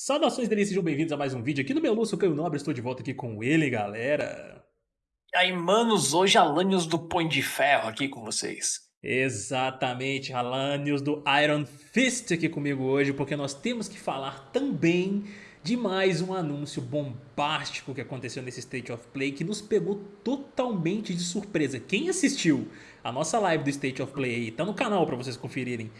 Saudações delícias, sejam bem-vindos a mais um vídeo aqui no meu Lúcio Caio Nobre, estou de volta aqui com ele, galera. E aí, manos, hoje Alanios do Põe de Ferro aqui com vocês. Exatamente, Alanios do Iron Fist aqui comigo hoje, porque nós temos que falar também de mais um anúncio bombástico que aconteceu nesse State of Play que nos pegou totalmente de surpresa. Quem assistiu a nossa live do State of Play aí, tá no canal para vocês conferirem.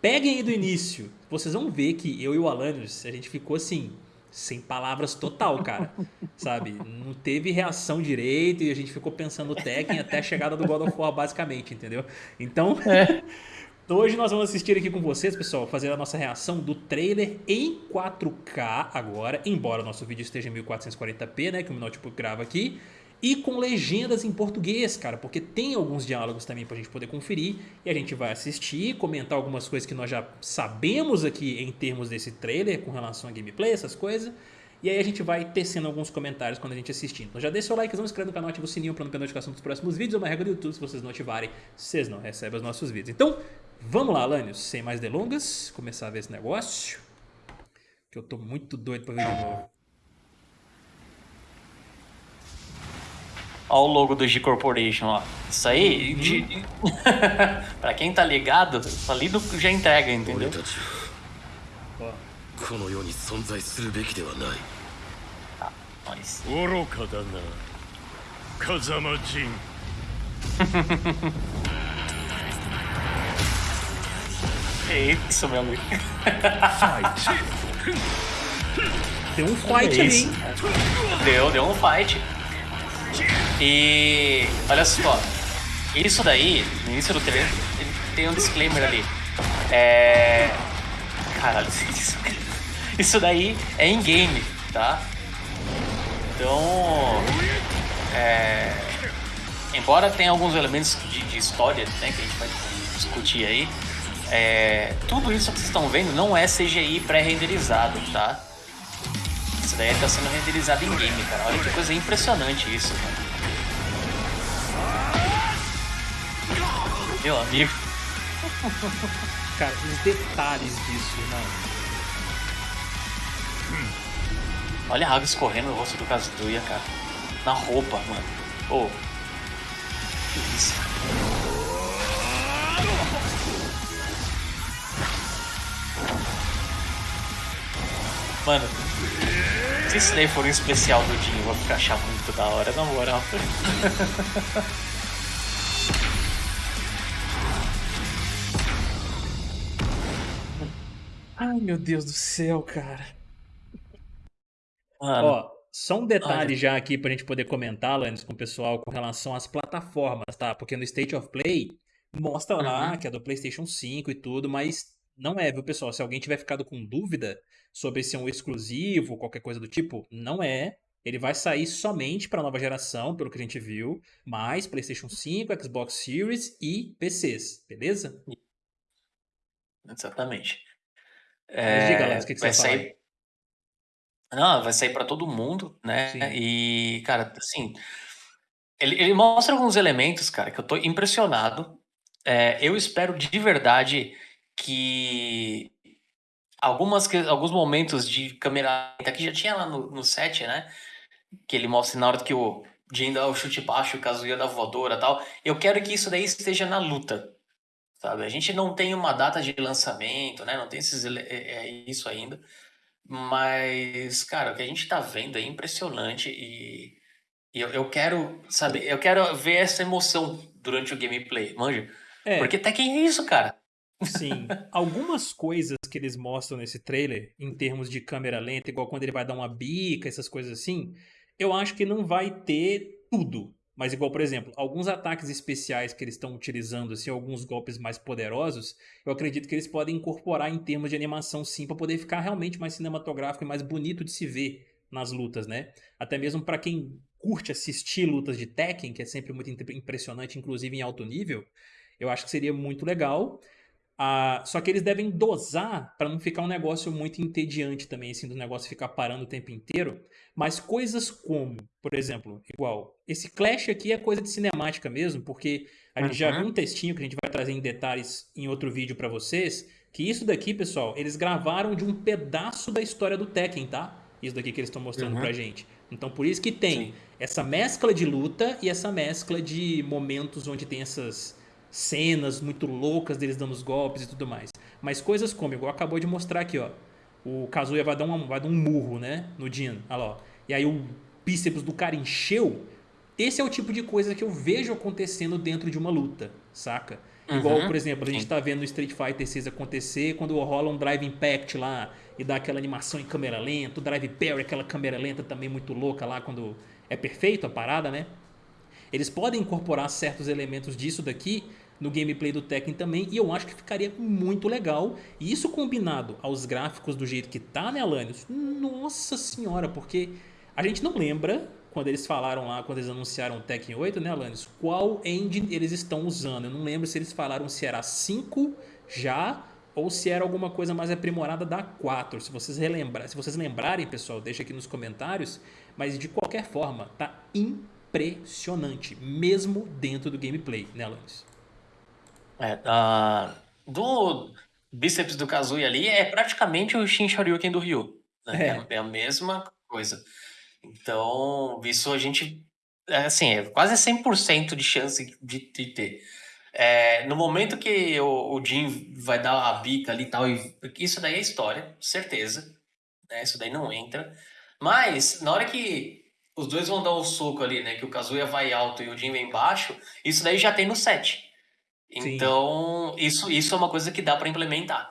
Peguem aí do início, vocês vão ver que eu e o Alanios, a gente ficou assim, sem palavras total, cara. Sabe? Não teve reação direito e a gente ficou pensando Tekken até a chegada do God of War, basicamente, entendeu? Então, é. hoje nós vamos assistir aqui com vocês, pessoal, fazer a nossa reação do trailer em 4K agora, embora o nosso vídeo esteja em 1440p, né, que o notebook grava aqui e com legendas em português, cara, porque tem alguns diálogos também pra gente poder conferir e a gente vai assistir, comentar algumas coisas que nós já sabemos aqui em termos desse trailer com relação a gameplay, essas coisas. E aí a gente vai tecendo alguns comentários quando a gente assistir. Então já deixa seu like, se inscreve no canal, ativa o sininho para não perder notificação dos próximos vídeos. É uma regra do YouTube, se vocês não ativarem, vocês não recebem os nossos vídeos. Então, vamos lá, Alanios, sem mais delongas, começar a ver esse negócio. Que eu tô muito doido pra ver de novo. Olha o logo do G Corporation, ó. Isso aí, uhum. de... pra quem tá ligado, ali do... já entrega, entendeu? Tá, nós. É isso, meu amigo. Deu um fight é ali. Deu, deu um fight. E olha só, isso daí, no início do trailer, tem um disclaimer ali. É. Caralho, isso daí é in-game, tá? Então. É. Embora tenha alguns elementos de, de história né, que a gente vai discutir aí, é, tudo isso que vocês estão vendo não é CGI pré-renderizado, tá? Isso daí está sendo renderizado em game, cara. Olha que coisa impressionante isso, cara. Meu amigo. Cara, os detalhes disso, não. Olha a água escorrendo no rosto do Kazuya, cara. Na roupa, mano. Oh. Que isso? Mano, se isso daí for um especial do Dinho, eu vou achar muito da hora, na moral. Ai, meu Deus do céu, cara. Mano. Ó, só um detalhe já aqui pra gente poder comentar, antes com o pessoal com relação às plataformas, tá? Porque no State of Play mostra uhum. lá que é do PlayStation 5 e tudo, mas não é, viu, pessoal? Se alguém tiver ficado com dúvida sobre se é um exclusivo, qualquer coisa do tipo, não é. Ele vai sair somente para nova geração, pelo que a gente viu, mais PlayStation 5, Xbox Series e PCs, beleza? Exatamente. É, diga, Lance, o que, que vai você vai sair. Não, vai sair para todo mundo, né? Sim. E, cara, assim, ele, ele, mostra alguns elementos, cara, que eu tô impressionado. É, eu espero de verdade que algumas, alguns momentos de câmera que já tinha lá no, no set, né? Que ele mostra na hora que o Jin dá o chute baixo, o Kazuya da voadora tal. Eu quero que isso daí esteja na luta, sabe? A gente não tem uma data de lançamento, né? Não tem esses, é, é isso ainda. Mas, cara, o que a gente tá vendo é impressionante e, e eu, eu quero, sabe, eu quero ver essa emoção durante o gameplay, manja? É. Porque Tekken é isso, cara. Sim, algumas coisas que eles mostram nesse trailer, em termos de câmera lenta, igual quando ele vai dar uma bica, essas coisas assim, eu acho que não vai ter tudo, mas igual, por exemplo, alguns ataques especiais que eles estão utilizando, assim, alguns golpes mais poderosos, eu acredito que eles podem incorporar em termos de animação sim, para poder ficar realmente mais cinematográfico e mais bonito de se ver nas lutas, né? Até mesmo para quem curte assistir lutas de Tekken, que é sempre muito impressionante, inclusive em alto nível, eu acho que seria muito legal. Ah, só que eles devem dosar para não ficar um negócio muito entediante também, assim, do negócio ficar parando o tempo inteiro. Mas coisas como, por exemplo, igual, esse Clash aqui é coisa de cinemática mesmo, porque a gente já viu um textinho que a gente vai trazer em detalhes em outro vídeo para vocês, Que isso daqui, pessoal, eles gravaram de um pedaço da história do Tekken, tá? Isso daqui que eles estão mostrando uhum. pra gente. Então por isso que tem Sim. essa mescla de luta e essa mescla de momentos onde tem essas cenas muito loucas deles dando os golpes e tudo mais. Mas coisas como, igual acabou de mostrar aqui, ó. O Kazuya vai dar, um, vai dar um murro, né? No Jin. Olha lá, ó. E aí o bíceps do cara encheu. Esse é o tipo de coisa que eu vejo acontecendo dentro de uma luta, saca? Uhum. Igual, por exemplo, a gente tá vendo no Street Fighter 6 acontecer quando rola um Drive Impact lá e dá aquela animação em câmera lenta, o Drive Parry, aquela câmera lenta também muito louca lá quando é perfeito a parada, né? Eles podem incorporar certos elementos disso daqui no gameplay do Tekken também, e eu acho que ficaria muito legal. E isso combinado aos gráficos do jeito que tá, né, Alanios? Nossa senhora, porque a gente não lembra, quando eles falaram lá, quando eles anunciaram o Tekken 8, né, Alanios? Qual engine eles estão usando. Eu não lembro se eles falaram se era 5 já ou se era alguma coisa mais aprimorada da 4. Se vocês relembrar, se vocês lembrarem, pessoal, deixa aqui nos comentários. Mas de qualquer forma, tá impressionante, mesmo dentro do gameplay, né, Alanis? É, uh, do bíceps do Kazuya ali é praticamente o Shin Shoryuken do Ryu. Né? É. é. a mesma coisa. Então, isso a gente. É, assim, é quase 100% de chance de, de ter. É, no momento que o, o Jin vai dar a bica ali e tal, isso daí é história, certeza. Né? Isso daí não entra. Mas, na hora que os dois vão dar o um soco ali, né? Que o Kazuya vai alto e o Jin vem baixo, isso daí já tem no set. Então, isso, isso é uma coisa que dá para implementar.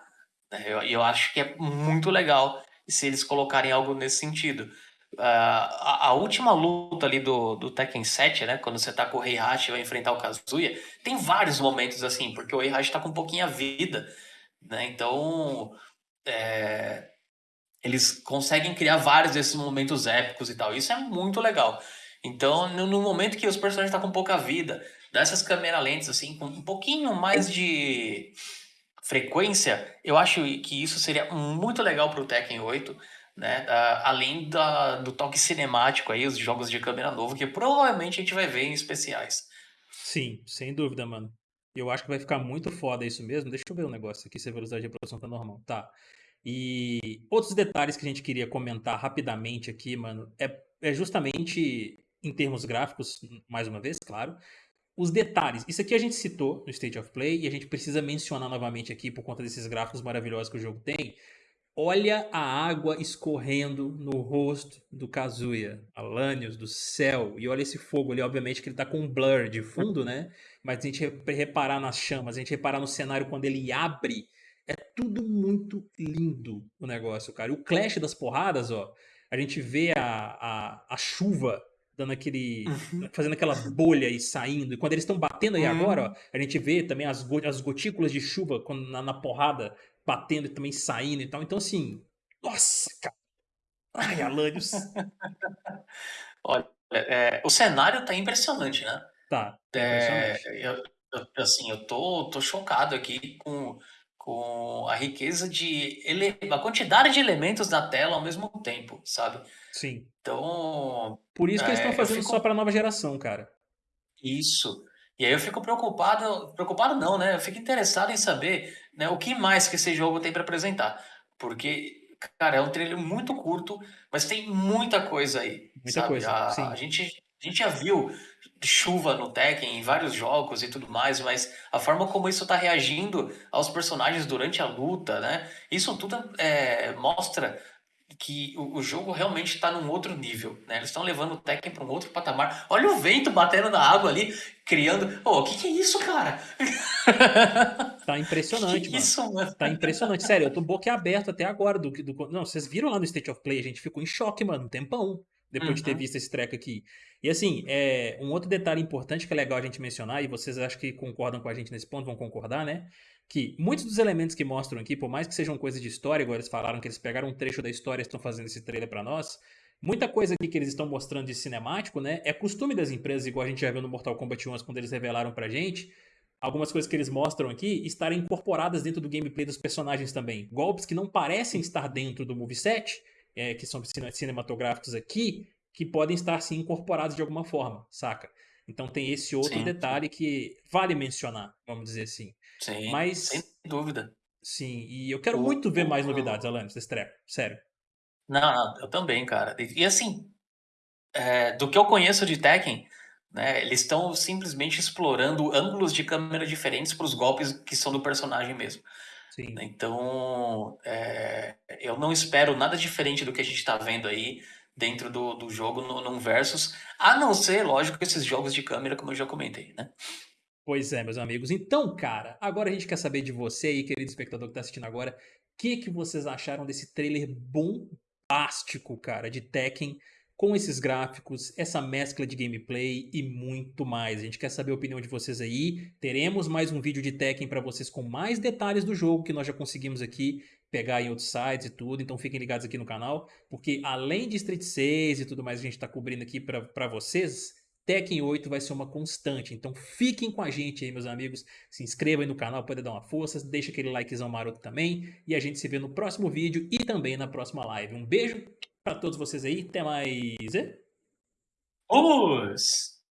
Né? Eu, eu acho que é muito legal se eles colocarem algo nesse sentido. Uh, a, a, última luta ali do, do Tekken 7, né? Quando você tá com o Heihachi e vai enfrentar o Kazuya, tem vários momentos assim, porque o Heihachi tá com um pouquinho vida, né? Então, é, eles conseguem criar vários desses momentos épicos e tal. Isso é muito legal. Então, no, no momento que os personagens estão tá com pouca vida, dessas câmeras lentes, assim, com um pouquinho mais de frequência, eu acho que isso seria muito legal para o Tekken 8, né? Uh, além da, do toque cinemático aí, os jogos de câmera novo, que provavelmente a gente vai ver em especiais. Sim, sem dúvida, mano. Eu acho que vai ficar muito foda isso mesmo. Deixa eu ver um negócio aqui se a velocidade de reprodução tá normal. Tá. E outros detalhes que a gente queria comentar rapidamente aqui, mano, é, é justamente em termos gráficos, mais uma vez, claro, os detalhes. Isso aqui a gente citou no State of Play e a gente precisa mencionar novamente aqui por conta desses gráficos maravilhosos que o jogo tem. Olha a água escorrendo no rosto do Kazuya, Alanios, do céu. E olha esse fogo ali, obviamente que ele tá com um blur de fundo, né? Mas a gente reparar nas chamas, a gente reparar no cenário quando ele abre, é tudo muito lindo o negócio, cara. E o clash das porradas, ó, a gente vê a, a, a chuva dando aquele. Uhum. fazendo aquela bolha e saindo. E quando eles estão batendo aí uhum. agora, ó, a gente vê também as, go as gotículas de chuva quando, na, na, porrada batendo e também saindo e tal. Então, assim. Nossa, cara. Ai, Alanios. Olha, é, o cenário tá impressionante, né? Tá. tá é, eu, eu, assim, eu tô, tô chocado aqui com, com a riqueza de. Ele, a quantidade de elementos na tela ao mesmo tempo, sabe? Sim. Então. Por isso que é, eles estão fazendo fico... só para nova geração, cara. Isso. E aí eu fico preocupado, preocupado não, né? Eu fico interessado em saber né, o que mais que esse jogo tem para apresentar. Porque, cara, é um trailer muito curto, mas tem muita coisa aí. Muita sabe? coisa. A, a, gente, a gente já viu chuva no Tekken em vários jogos e tudo mais, mas a forma como isso está reagindo aos personagens durante a luta, né? Isso tudo é, mostra que o, o jogo realmente está num outro nível, né? Eles estão levando o Tekken para um outro patamar. Olha o vento batendo na água ali, criando. Pô, oh, o que, que é isso, cara? Tá impressionante, que que é isso, mano. Tá impressionante. Sério, eu tô boquiaberto até agora. Do, do, não, vocês viram lá no State of Play, a gente ficou em choque, mano, um tempão. Depois uhum. de ter uhum. visto esse treco aqui. E assim, é, um outro detalhe importante que é legal a gente mencionar, e vocês acho que concordam com a gente nesse ponto, vão concordar, né? que muitos dos elementos que mostram aqui, por mais que sejam coisas de história, agora eles falaram que eles pegaram um trecho da história e estão fazendo esse trailer para nós, muita coisa aqui que eles estão mostrando de cinemático, né, é costume das empresas, igual a gente já viu no Mortal Kombat 11 quando eles revelaram pra gente, algumas coisas que eles mostram aqui estarem incorporadas dentro do gameplay dos personagens também. Golpes que não parecem estar dentro do moveset, é, que são cinematográficos aqui, que podem estar sim incorporados de alguma forma, saca? Então tem esse outro sim. detalhe que vale mencionar, vamos dizer assim. Sim, Mas, sem dúvida. Sim, e eu quero o, muito ver o, mais novidades, Alanis, desse treco, sério. Não, não, eu também, cara. E, e assim, é, do que eu conheço de Tekken, né, eles estão simplesmente explorando ângulos de câmera diferentes para os golpes que são do personagem mesmo. Sim. Então, é, eu não espero nada diferente do que a gente está vendo aí dentro do, do jogo no, num Versus, a não ser, lógico, esses jogos de câmera, como eu já comentei, né? Pois é, meus amigos. Então, cara, agora a gente quer saber de você aí, querido espectador que está assistindo agora, o que, que vocês acharam desse trailer bombástico, cara, de Tekken com esses gráficos, essa mescla de gameplay e muito mais. A gente quer saber a opinião de vocês aí. Teremos mais um vídeo de Tekken para vocês com mais detalhes do jogo que nós já conseguimos aqui pegar em outros sites e tudo. Então fiquem ligados aqui no canal, porque além de Street 6 e tudo mais a gente está cobrindo aqui para vocês, Tekken 8 vai ser uma constante, então fiquem com a gente aí, meus amigos. Se inscrevam aí no canal, pode dar uma força, deixa aquele likezão maroto também. E a gente se vê no próximo vídeo e também na próxima live. Um beijo para todos vocês aí, até mais. Vamos!